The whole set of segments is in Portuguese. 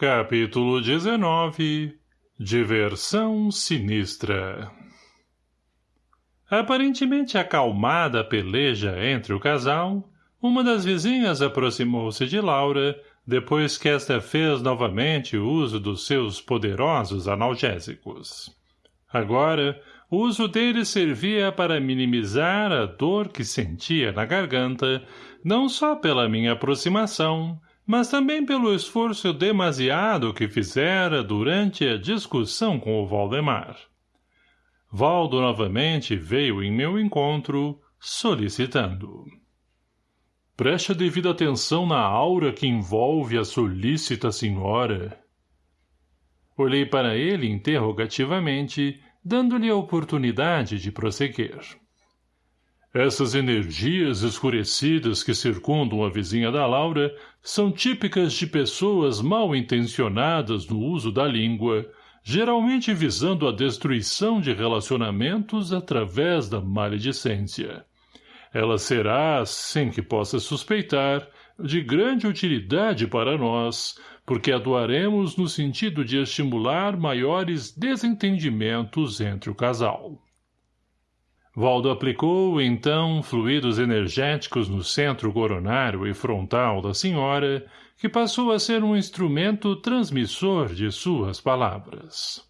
Capítulo 19 Diversão Sinistra Aparentemente acalmada a peleja entre o casal, uma das vizinhas aproximou-se de Laura, depois que esta fez novamente uso dos seus poderosos analgésicos. Agora, o uso deles servia para minimizar a dor que sentia na garganta, não só pela minha aproximação, mas também pelo esforço demasiado que fizera durante a discussão com o Valdemar. Valdo novamente veio em meu encontro, solicitando. Preste a devida atenção na aura que envolve a solícita senhora. Olhei para ele interrogativamente, dando-lhe a oportunidade de prosseguir. Essas energias escurecidas que circundam a vizinha da Laura são típicas de pessoas mal intencionadas no uso da língua, geralmente visando a destruição de relacionamentos através da maledicência. Ela será, sem que possa suspeitar, de grande utilidade para nós, porque atuaremos no sentido de estimular maiores desentendimentos entre o casal. Valdo aplicou, então, fluidos energéticos no centro coronário e frontal da senhora, que passou a ser um instrumento transmissor de suas palavras.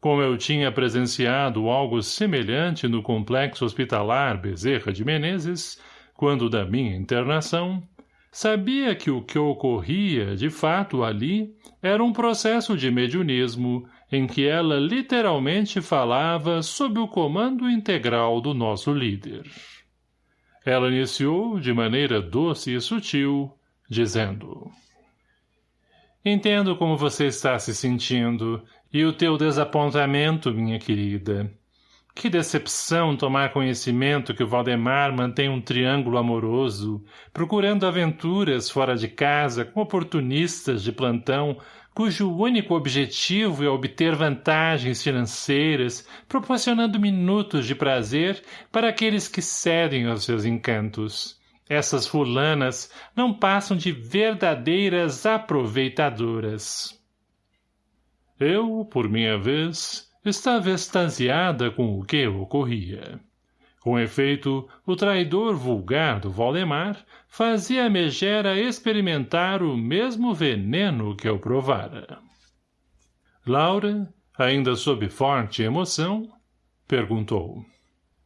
Como eu tinha presenciado algo semelhante no complexo hospitalar Bezerra de Menezes, quando da minha internação, sabia que o que ocorria, de fato, ali, era um processo de mediunismo em que ela literalmente falava sob o comando integral do nosso líder. Ela iniciou, de maneira doce e sutil, dizendo Entendo como você está se sentindo e o teu desapontamento, minha querida. Que decepção tomar conhecimento que o Valdemar mantém um triângulo amoroso, procurando aventuras fora de casa com oportunistas de plantão cujo único objetivo é obter vantagens financeiras, proporcionando minutos de prazer para aqueles que cedem aos seus encantos. Essas fulanas não passam de verdadeiras aproveitadoras. Eu, por minha vez, estava extasiada com o que ocorria. Com efeito, o traidor vulgar do Valdemar fazia a megera experimentar o mesmo veneno que eu provara. Laura, ainda sob forte emoção, perguntou.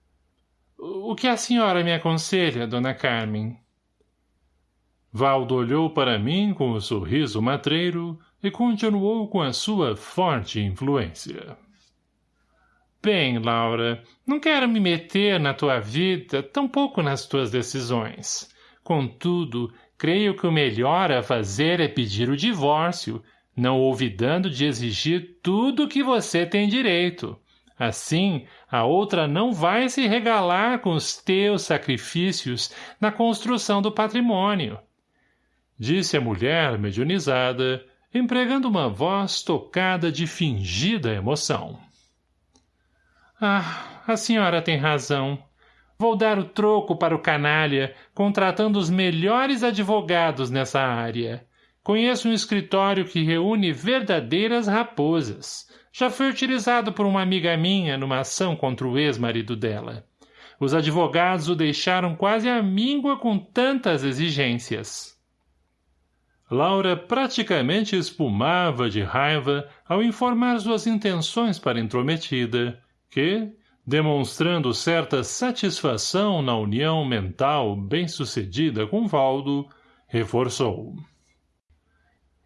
— O que a senhora me aconselha, dona Carmen? Valdo olhou para mim com o um sorriso matreiro e continuou com a sua forte influência. Bem, Laura, não quero me meter na tua vida, tampouco nas tuas decisões. Contudo, creio que o melhor a fazer é pedir o divórcio, não olvidando de exigir tudo que você tem direito. Assim, a outra não vai se regalar com os teus sacrifícios na construção do patrimônio. Disse a mulher mediunizada, empregando uma voz tocada de fingida emoção. Ah, a senhora tem razão. Vou dar o troco para o canalha, contratando os melhores advogados nessa área. Conheço um escritório que reúne verdadeiras raposas. Já foi utilizado por uma amiga minha numa ação contra o ex-marido dela. Os advogados o deixaram quase à míngua com tantas exigências. Laura praticamente espumava de raiva ao informar suas intenções para a intrometida, que, demonstrando certa satisfação na união mental bem-sucedida com Valdo, reforçou.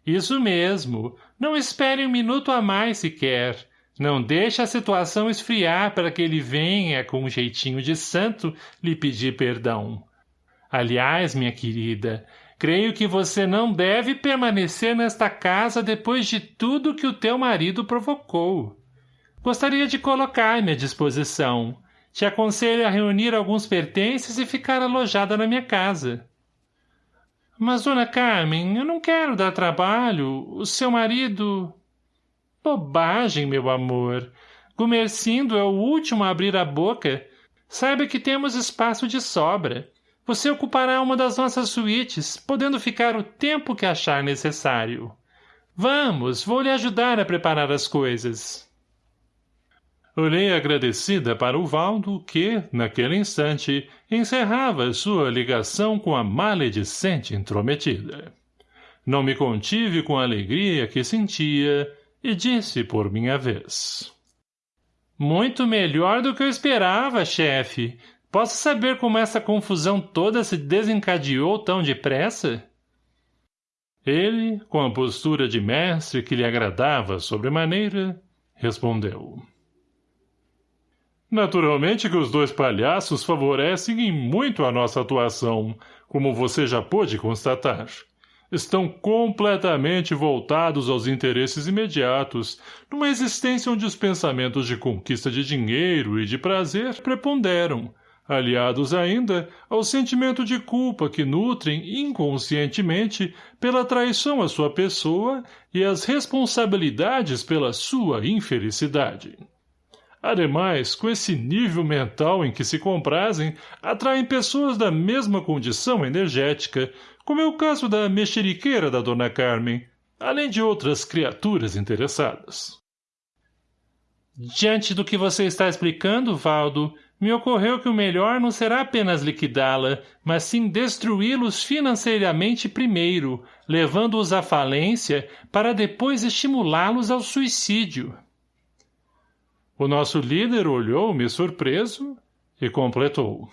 Isso mesmo. Não espere um minuto a mais sequer. Não deixe a situação esfriar para que ele venha, com um jeitinho de santo, lhe pedir perdão. Aliás, minha querida, creio que você não deve permanecer nesta casa depois de tudo que o teu marido provocou. Gostaria de colocar-me à disposição. Te aconselho a reunir alguns pertences e ficar alojada na minha casa. Mas, dona Carmen, eu não quero dar trabalho. O seu marido... Bobagem, meu amor. Gumercindo é o último a abrir a boca. Saiba que temos espaço de sobra. Você ocupará uma das nossas suítes, podendo ficar o tempo que achar necessário. Vamos, vou lhe ajudar a preparar as coisas. Olhei agradecida para o Valdo, que, naquele instante, encerrava sua ligação com a maledicente intrometida. Não me contive com a alegria que sentia e disse por minha vez. Muito melhor do que eu esperava, chefe. Posso saber como essa confusão toda se desencadeou tão depressa? Ele, com a postura de mestre que lhe agradava sobremaneira, respondeu. Naturalmente que os dois palhaços favorecem muito a nossa atuação, como você já pôde constatar. Estão completamente voltados aos interesses imediatos, numa existência onde os pensamentos de conquista de dinheiro e de prazer preponderam, aliados ainda ao sentimento de culpa que nutrem inconscientemente pela traição à sua pessoa e as responsabilidades pela sua infelicidade. Ademais, com esse nível mental em que se comprazem, atraem pessoas da mesma condição energética, como é o caso da mexeriqueira da Dona Carmen, além de outras criaturas interessadas. Diante do que você está explicando, Valdo, me ocorreu que o melhor não será apenas liquidá-la, mas sim destruí-los financeiramente primeiro, levando-os à falência para depois estimulá-los ao suicídio. O nosso líder olhou-me surpreso e completou.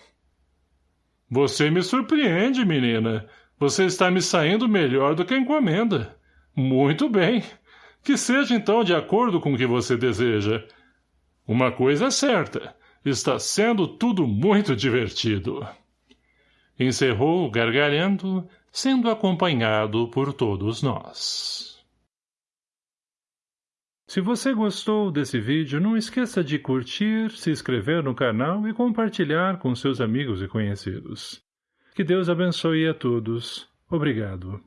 Você me surpreende, menina. Você está me saindo melhor do que a encomenda. Muito bem. Que seja então de acordo com o que você deseja. Uma coisa é certa. Está sendo tudo muito divertido. Encerrou, gargalhando, sendo acompanhado por todos nós. Se você gostou desse vídeo, não esqueça de curtir, se inscrever no canal e compartilhar com seus amigos e conhecidos. Que Deus abençoe a todos. Obrigado.